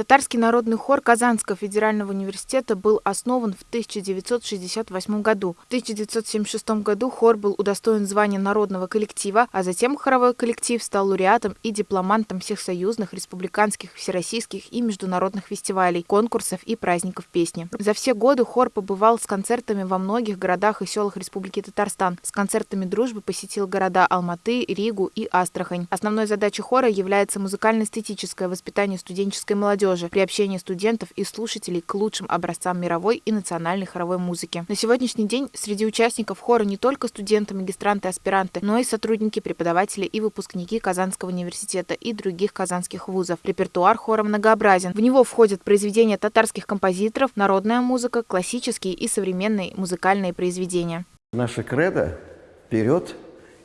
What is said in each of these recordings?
Татарский народный хор Казанского федерального университета был основан в 1968 году. В 1976 году хор был удостоен звания народного коллектива, а затем хоровой коллектив стал лауреатом и дипломантом всех союзных, республиканских, всероссийских и международных фестивалей, конкурсов и праздников песни. За все годы хор побывал с концертами во многих городах и селах Республики Татарстан. С концертами дружбы посетил города Алматы, Ригу и Астрахань. Основной задачей хора является музыкально-эстетическое воспитание студенческой молодежи, молодежи, приобщение студентов и слушателей к лучшим образцам мировой и национальной хоровой музыки. На сегодняшний день среди участников хора не только студенты, магистранты, аспиранты, но и сотрудники, преподаватели и выпускники Казанского университета и других казанских вузов. Репертуар хора многообразен. В него входят произведения татарских композиторов, народная музыка, классические и современные музыкальные произведения. Наша кредо вперед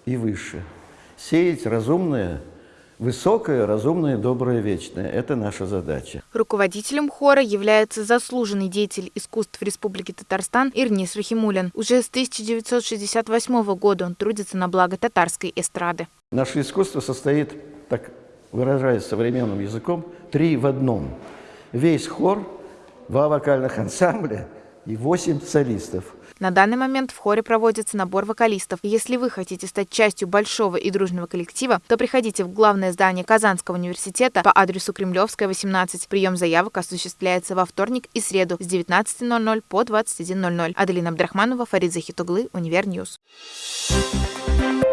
и выше. Сеять разумное Высокое, разумное, доброе, вечное – это наша задача. Руководителем хора является заслуженный деятель искусств Республики Татарстан Ирнис Рахимулин. Уже с 1968 года он трудится на благо татарской эстрады. Наше искусство состоит, так выражаясь современным языком, три в одном. Весь хор, два вокальных ансамбля и восемь солистов – на данный момент в хоре проводится набор вокалистов. если вы хотите стать частью большого и дружного коллектива, то приходите в главное здание Казанского университета по адресу Кремлевская, 18. Прием заявок осуществляется во вторник и среду с 19.00 по 21.00. Аделина Абдрахманова, Фарид Захитуглы, UniverNews. Thank